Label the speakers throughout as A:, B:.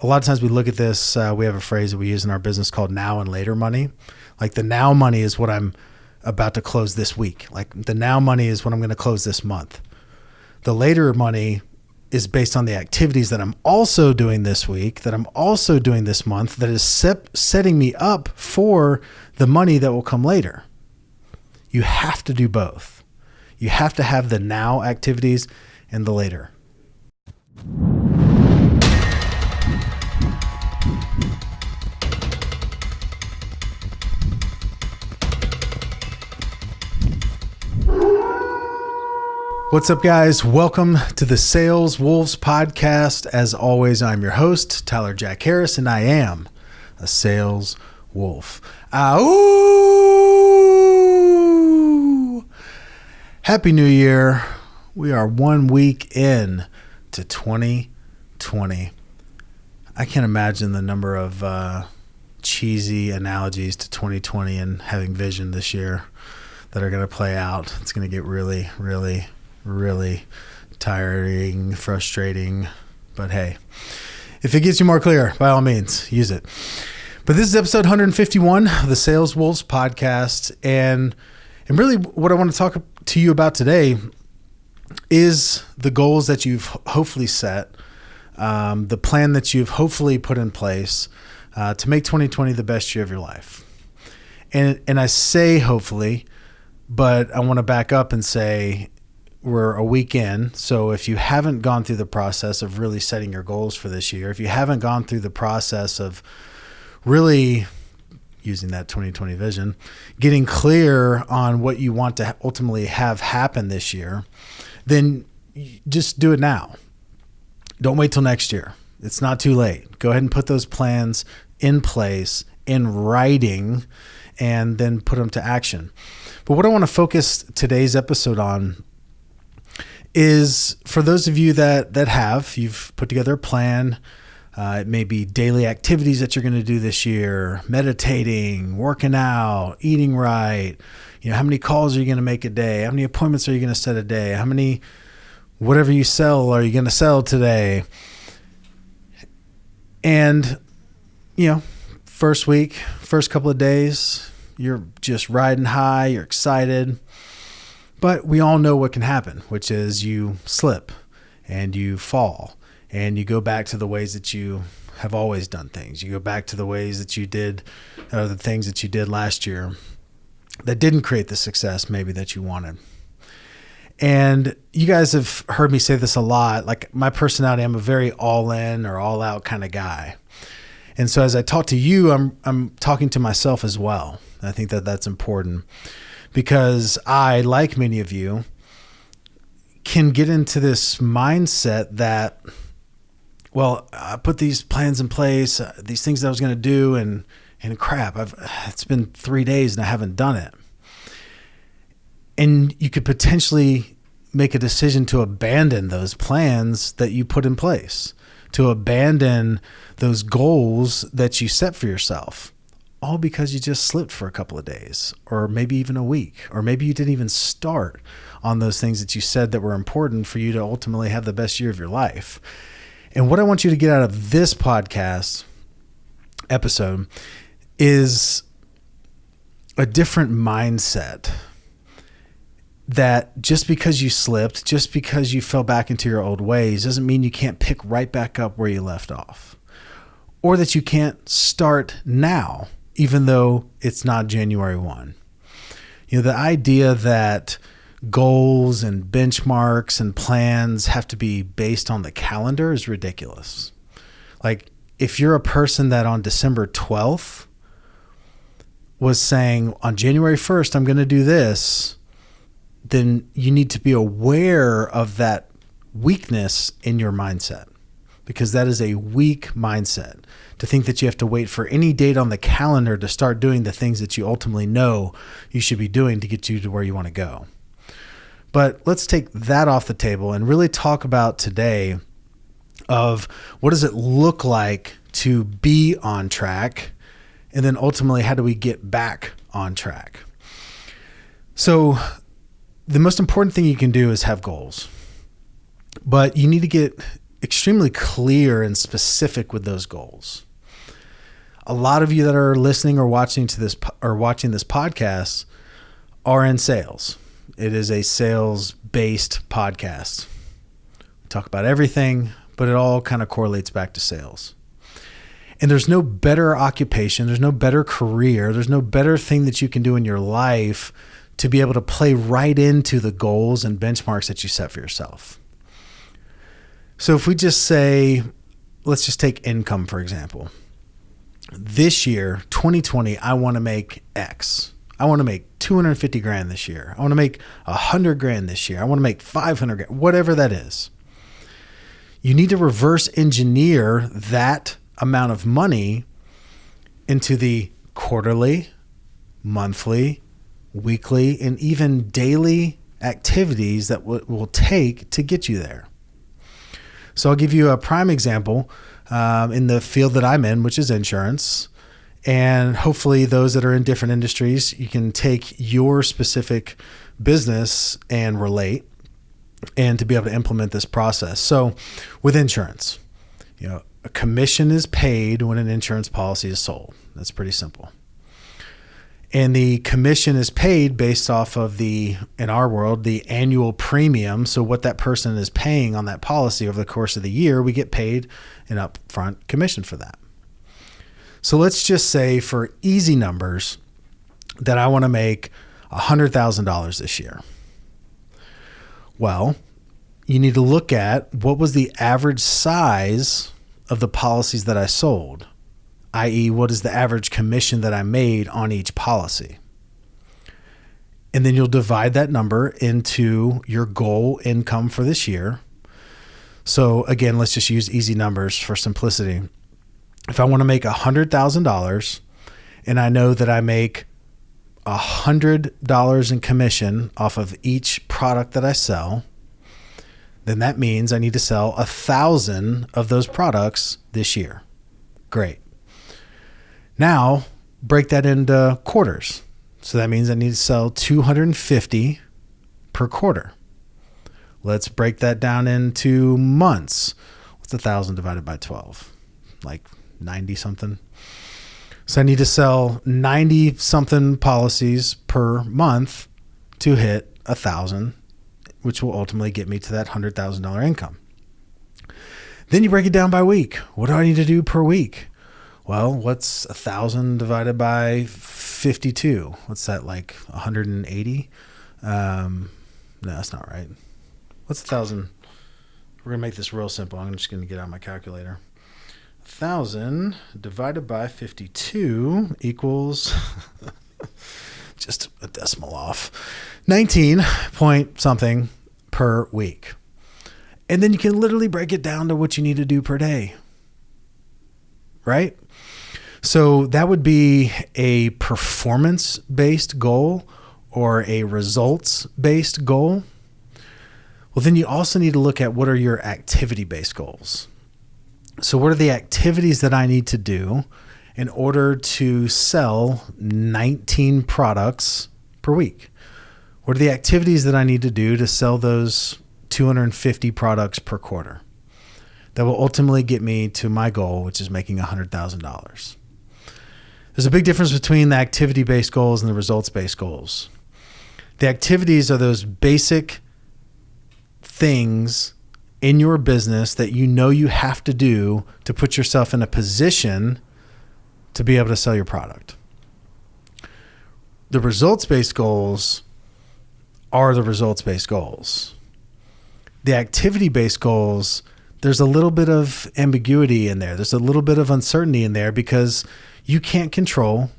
A: a lot of times we look at this, uh, we have a phrase that we use in our business called now and later money. Like the now money is what I'm about to close this week. Like the now money is what I'm going to close this month. The later money is based on the activities that I'm also doing this week, that I'm also doing this month, that is set, setting me up for the money that will come later. You have to do both. You have to have the now activities and the later. What's up, guys? Welcome to the Sales Wolves podcast. As always, I'm your host, Tyler Jack Harris, and I am a sales wolf. Ow! Happy New Year. We are one week in to 2020. I can't imagine the number of uh, cheesy analogies to 2020 and having vision this year that are going to play out. It's going to get really, really really tiring, frustrating. But hey, if it gets you more clear, by all means, use it. But this is episode 151 of the Sales Wolves podcast. And, and really, what I want to talk to you about today is the goals that you've hopefully set, um, the plan that you've hopefully put in place uh, to make 2020 the best year of your life. And, and I say hopefully, but I want to back up and say we're a week in. So if you haven't gone through the process of really setting your goals for this year, if you haven't gone through the process of really using that 2020 vision, getting clear on what you want to ultimately have happen this year, then just do it now. Don't wait till next year. It's not too late. Go ahead and put those plans in place in writing and then put them to action. But what I want to focus today's episode on is for those of you that that have you've put together a plan. Uh, it may be daily activities that you're going to do this year, meditating, working out, eating right. You know, how many calls are you going to make a day? How many appointments are you going to set a day? How many, whatever you sell, are you going to sell today? And, you know, first week, first couple of days, you're just riding high, you're excited. But we all know what can happen, which is you slip and you fall and you go back to the ways that you have always done things. You go back to the ways that you did, or the things that you did last year that didn't create the success maybe that you wanted. And you guys have heard me say this a lot. Like my personality, I'm a very all in or all out kind of guy. And so as I talk to you, I'm I'm talking to myself as well. I think that that's important because I, like many of you, can get into this mindset that, well, I put these plans in place, uh, these things that I was going to do, and and crap, I've it's been three days and I haven't done it. And you could potentially make a decision to abandon those plans that you put in place, to abandon those goals that you set for yourself all because you just slipped for a couple of days or maybe even a week or maybe you didn't even start on those things that you said that were important for you to ultimately have the best year of your life. And what I want you to get out of this podcast episode is a different mindset that just because you slipped, just because you fell back into your old ways doesn't mean you can't pick right back up where you left off or that you can't start now even though it's not January 1. You know, the idea that goals and benchmarks and plans have to be based on the calendar is ridiculous. Like, if you're a person that on December 12th was saying, on January 1st, I'm going to do this, then you need to be aware of that weakness in your mindset because that is a weak mindset to think that you have to wait for any date on the calendar to start doing the things that you ultimately know you should be doing to get you to where you want to go. But let's take that off the table and really talk about today of what does it look like to be on track and then ultimately how do we get back on track. So the most important thing you can do is have goals. But you need to get extremely clear and specific with those goals. A lot of you that are listening or watching to this or watching this podcast are in sales. It is a sales based podcast. We talk about everything, but it all kind of correlates back to sales. And there's no better occupation, there's no better career, there's no better thing that you can do in your life to be able to play right into the goals and benchmarks that you set for yourself. So if we just say, let's just take income, for example. This year, 2020, I want to make X. I want to make 250 grand this year. I want to make 100 grand this year. I want to make 500 grand, whatever that is. You need to reverse engineer that amount of money into the quarterly, monthly, weekly, and even daily activities that will take to get you there. So I'll give you a prime example um, in the field that I'm in, which is insurance. And hopefully, those that are in different industries, you can take your specific business and relate and to be able to implement this process. So, with insurance, you know, a commission is paid when an insurance policy is sold. That's pretty simple and the commission is paid based off of the in our world the annual premium. So what that person is paying on that policy over the course of the year we get paid an upfront commission for that. So let's just say for easy numbers that i want to make $100000 this year. Well you need to look at what was the average size of the policies that i sold i.e., what is the average commission that I made on each policy. And then you'll divide that number into your goal income for this year. So, again, let's just use easy numbers for simplicity. If I want to make $100,000 and I know that I make $100 in commission off of each product that I sell, then that means I need to sell a thousand of those products this year. Great. Now, break that into quarters. So that means I need to sell 250 per quarter. Let's break that down into months. What's a thousand divided by 12? Like 90 something. So I need to sell 90 something policies per month to hit a thousand, which will ultimately get me to that $100,000 income. Then you break it down by week. What do I need to do per week? Well, what's a thousand divided by fifty-two? What's that like? One hundred and eighty? Um, no, that's not right. What's a thousand? We're gonna make this real simple. I'm just gonna get out my calculator. A thousand divided by fifty-two equals just a decimal off. Nineteen point something per week. And then you can literally break it down to what you need to do per day. Right? So that would be a performance based goal or a results based goal. Well, then you also need to look at what are your activity based goals. So, what are the activities that I need to do in order to sell 19 products per week? What are the activities that I need to do to sell those 250 products per quarter? That will ultimately get me to my goal, which is making $100,000. There's a big difference between the activity based goals and the results based goals. The activities are those basic things in your business that you know you have to do to put yourself in a position to be able to sell your product. The results based goals are the results based goals. The activity based goals, there's a little bit of ambiguity in there. There's a little bit of uncertainty in there because you can't control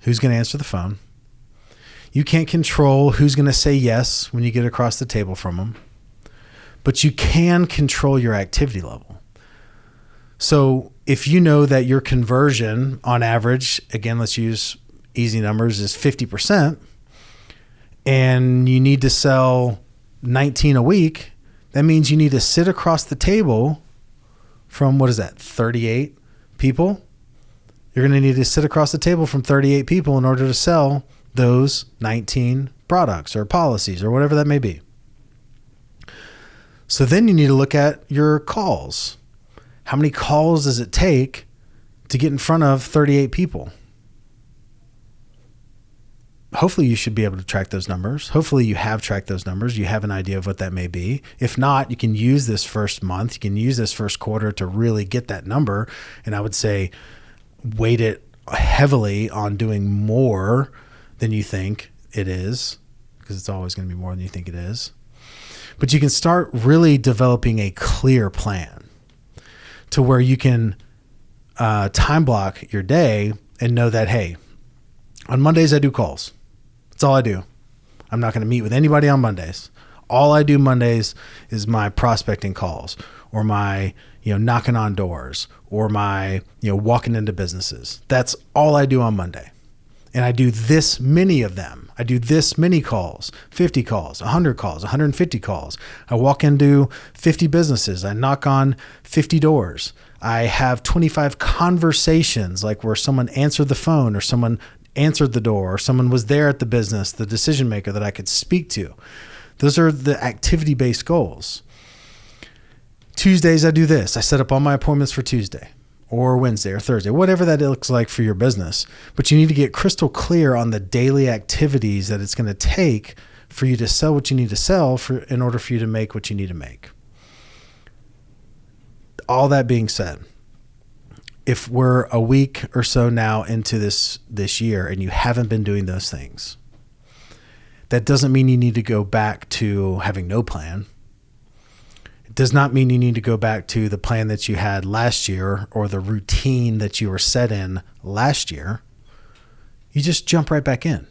A: who's going to answer the phone. You can't control who's going to say yes when you get across the table from them. But you can control your activity level. So if you know that your conversion on average, again, let's use easy numbers, is 50%, and you need to sell 19 a week, that means you need to sit across the table from what is that, 38 people? You're going to need to sit across the table from 38 people in order to sell those 19 products or policies or whatever that may be. So then you need to look at your calls. How many calls does it take to get in front of 38 people? hopefully you should be able to track those numbers. Hopefully you have tracked those numbers. You have an idea of what that may be. If not, you can use this first month, you can use this first quarter to really get that number. And I would say weight it heavily on doing more than you think it is, because it's always going to be more than you think it is. But you can start really developing a clear plan to where you can uh, time block your day and know that, hey, on Mondays I do calls. That's all I do. I'm not going to meet with anybody on Mondays. All I do Mondays is my prospecting calls or my, you know, knocking on doors or my, you know, walking into businesses. That's all I do on Monday. And I do this many of them. I do this many calls 50 calls, 100 calls, 150 calls. I walk into 50 businesses. I knock on 50 doors. I have 25 conversations, like where someone answered the phone or someone answered the door or someone was there at the business, the decision maker that I could speak to. Those are the activity based goals. Tuesdays, I do this. I set up all my appointments for Tuesday or Wednesday or Thursday, whatever that looks like for your business. But you need to get crystal clear on the daily activities that it's going to take for you to sell what you need to sell for in order for you to make what you need to make. All that being said, if we're a week or so now into this this year and you haven't been doing those things, that doesn't mean you need to go back to having no plan. Does not mean you need to go back to the plan that you had last year or the routine that you were set in last year. You just jump right back in.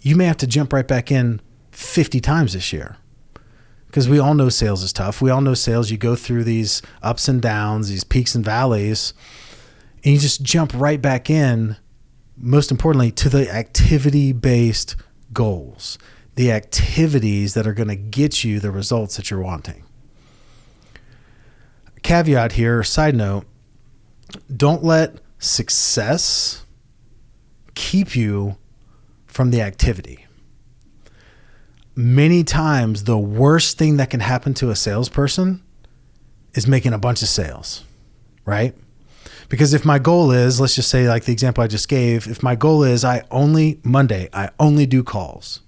A: You may have to jump right back in 50 times this year because we all know sales is tough. We all know sales, you go through these ups and downs, these peaks and valleys, and you just jump right back in, most importantly, to the activity based goals, the activities that are going to get you the results that you're wanting. Caveat here, side note, don't let success keep you from the activity many times the worst thing that can happen to a salesperson is making a bunch of sales, right? Because if my goal is, let's just say, like the example I just gave, if my goal is I only Monday, I only do calls,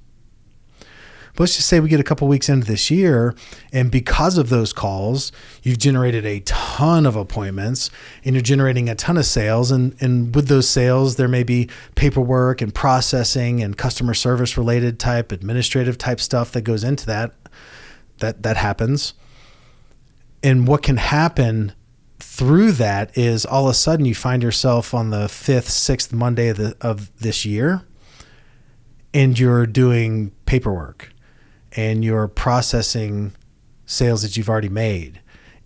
A: but let's just say we get a couple weeks into this year, and because of those calls, you've generated a ton of appointments and you're generating a ton of sales. And, and with those sales, there may be paperwork and processing and customer service related type, administrative type stuff that goes into that. That that happens. And what can happen through that is all of a sudden you find yourself on the fifth, sixth Monday of, the, of this year, and you're doing paperwork and you're processing sales that you've already made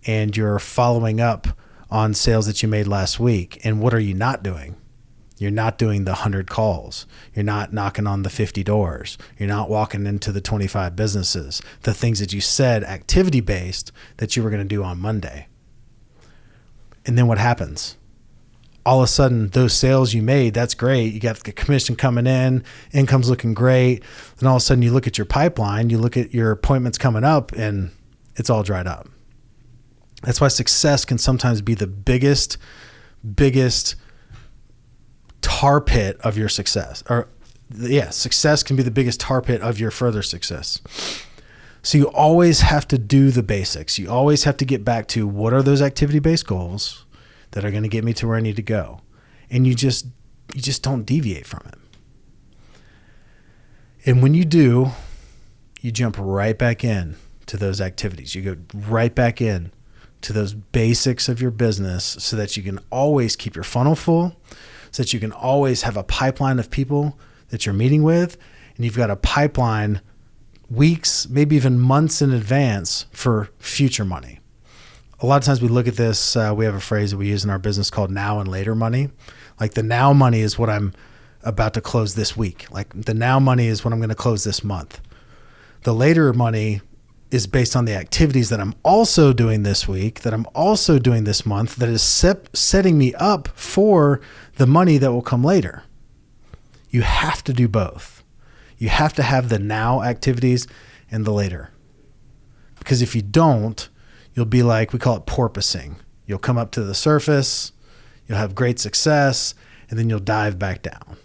A: and you're following up on sales that you made last week. And what are you not doing? You're not doing the 100 calls. You're not knocking on the 50 doors. You're not walking into the 25 businesses. The things that you said activity based that you were going to do on Monday. And then what happens? All of a sudden those sales you made, that's great. You got the commission coming in, income's looking great. Then all of a sudden you look at your pipeline, you look at your appointments coming up and it's all dried up. That's why success can sometimes be the biggest, biggest tar pit of your success. Or yeah, success can be the biggest tar pit of your further success. So you always have to do the basics. You always have to get back to what are those activity based goals? That are going to get me to where I need to go. And you just you just don't deviate from it. And when you do, you jump right back in to those activities. You go right back in to those basics of your business so that you can always keep your funnel full, so that you can always have a pipeline of people that you're meeting with, and you've got a pipeline weeks, maybe even months in advance for future money a lot of times we look at this. Uh, we have a phrase that we use in our business called now and later money. Like the now money is what I'm about to close this week. Like the now money is what I'm going to close this month. The later money is based on the activities that I'm also doing this week, that I'm also doing this month, that is set, setting me up for the money that will come later. You have to do both. You have to have the now activities and the later. Because if you don't, you'll be like, we call it porpoising. You'll come up to the surface, you'll have great success, and then you'll dive back down.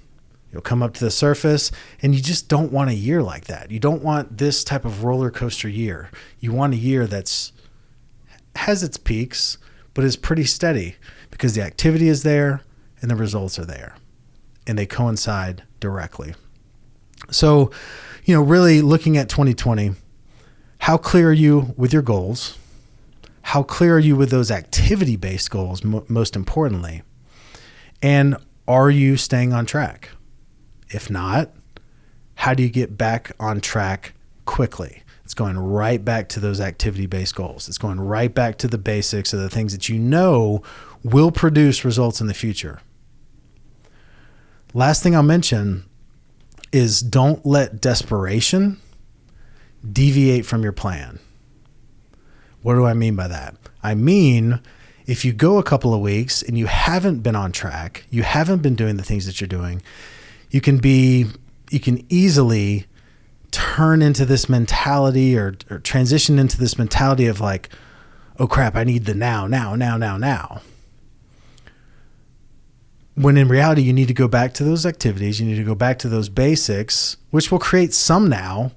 A: You'll come up to the surface, and you just don't want a year like that. You don't want this type of roller coaster year. You want a year that's has its peaks, but is pretty steady because the activity is there and the results are there, and they coincide directly. So, you know, really looking at 2020, how clear are you with your goals? How clear are you with those activity based goals, most importantly? And are you staying on track? If not, how do you get back on track quickly? It's going right back to those activity based goals. It's going right back to the basics of the things that you know will produce results in the future. Last thing I'll mention is don't let desperation deviate from your plan. What do I mean by that? I mean, if you go a couple of weeks and you haven't been on track, you haven't been doing the things that you're doing, you can be, you can easily turn into this mentality or, or transition into this mentality of like, oh crap, I need the now, now, now, now, now. When in reality, you need to go back to those activities, you need to go back to those basics, which will create some now,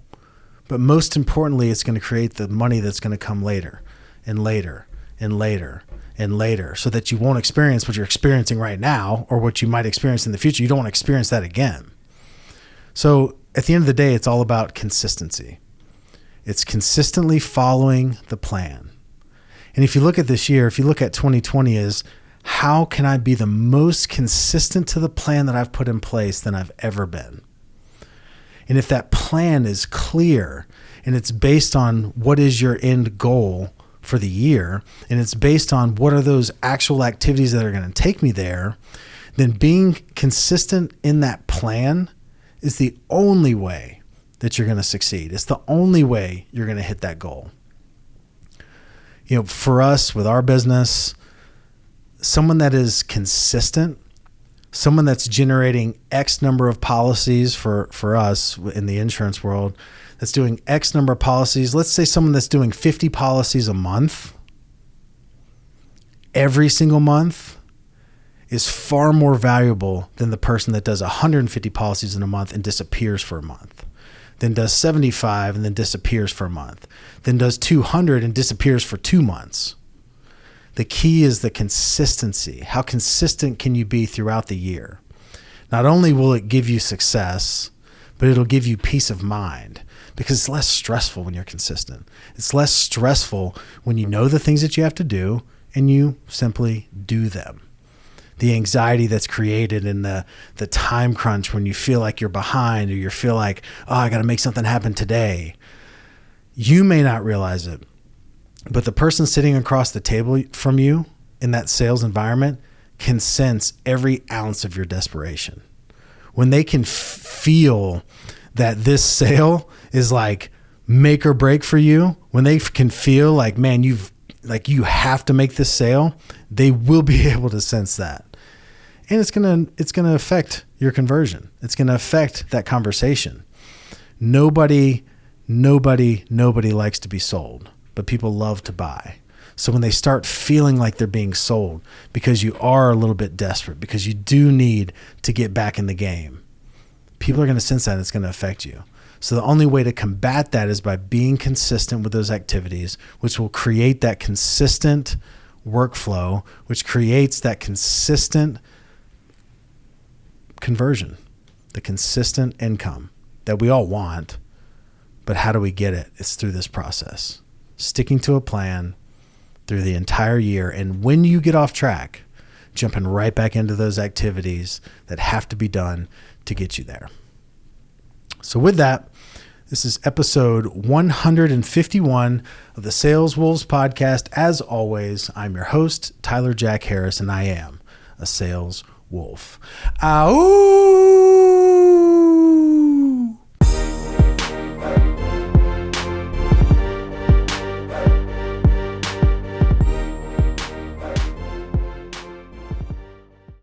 A: but most importantly, it's going to create the money that's going to come later and later and later and later so that you won't experience what you're experiencing right now or what you might experience in the future. You don't want to experience that again. So at the end of the day, it's all about consistency. It's consistently following the plan. And if you look at this year, if you look at 2020 as how can I be the most consistent to the plan that I've put in place than I've ever been? And if that plan is clear and it's based on what is your end goal for the year, and it's based on what are those actual activities that are going to take me there, then being consistent in that plan is the only way that you're going to succeed. It's the only way you're going to hit that goal. You know, for us with our business, someone that is consistent someone that's generating X number of policies for, for us in the insurance world that's doing X number of policies, let's say someone that's doing 50 policies a month, every single month, is far more valuable than the person that does 150 policies in a month and disappears for a month, then does 75 and then disappears for a month, then does 200 and disappears for two months. The key is the consistency. How consistent can you be throughout the year? Not only will it give you success, but it'll give you peace of mind because it's less stressful when you're consistent. It's less stressful when you know the things that you have to do and you simply do them. The anxiety that's created in the the time crunch when you feel like you're behind or you feel like, oh, I got to make something happen today. You may not realize it, but the person sitting across the table from you in that sales environment can sense every ounce of your desperation. When they can f- feel that this sale is like make or break for you, when they f- can feel like, man, you've like you have to make this sale, they will be able to sense that. And it's to it's going to affect your conversion. It's going to affect that conversation. Nobody nobody nobody likes to be sold but people love to buy. So when they start feeling like they're being sold because you are a little bit desperate, because you do need to get back in the game, people are going to sense that and it's going to affect you. So the only way to combat that is by being consistent with those activities, which will create that consistent workflow, which creates that consistent conversion, the consistent income that we all want. But how do we get it? It's through this process sticking to a plan through the entire year. And when you get off track, jumping right back into those activities that have to be done to get you there. So, with that, this is episode 151 of the Sales Wolves podcast. As always, I'm your host, Tyler Jack Harris, and I am a sales wolf. Ow!